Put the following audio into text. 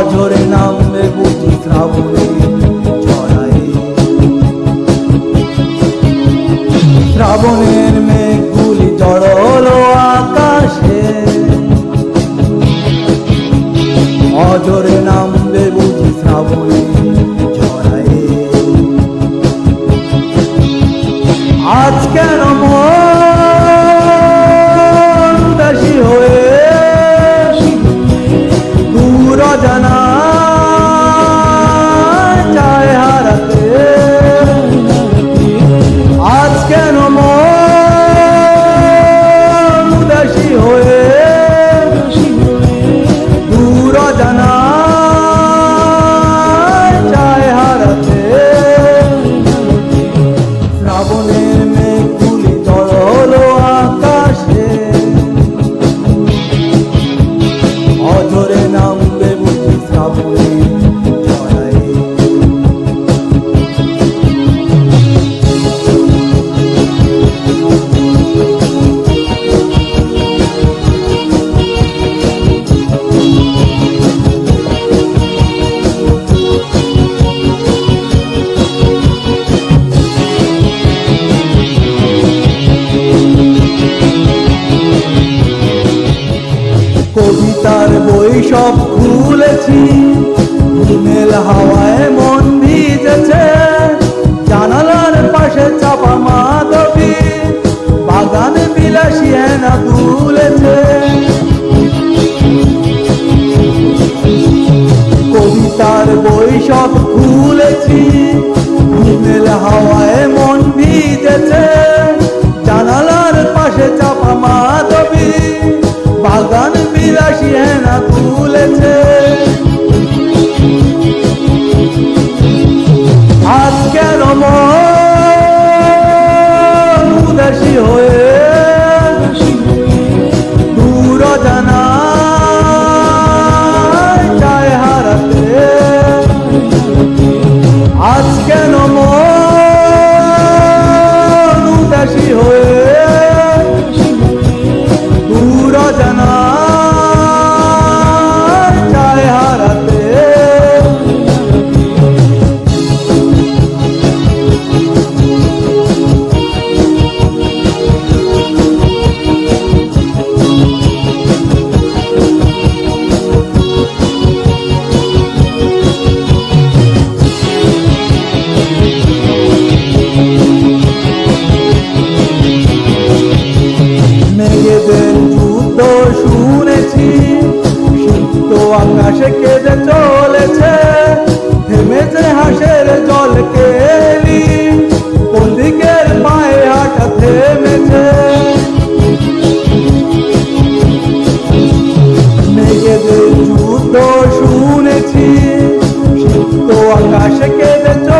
অঝরে নামবে বুঝি শ্রাবণী শ্রাবণে বই খুলেছি। ঘুমের হাওয়ায় মন ভিজেছে। জানালার পাশে চাপা মাধবী। বাগান বিলাসী হেনা তুলেছে। আজ কেন মন উদাসী হয়ে যুদ্ধ শুনেছি, সুপ্ত আকাশে কেঁদে চলেছে, থেমেছে হাসের জল কেলি, কোন দিকের পায়ে হাঁটা থেমেছে? মেঘেদের যুদ্ধ শুনেছি, সুপ্ত আকাশে কেঁদে চলেছে